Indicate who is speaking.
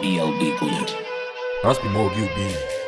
Speaker 1: DLB Bullet.
Speaker 2: the be more be.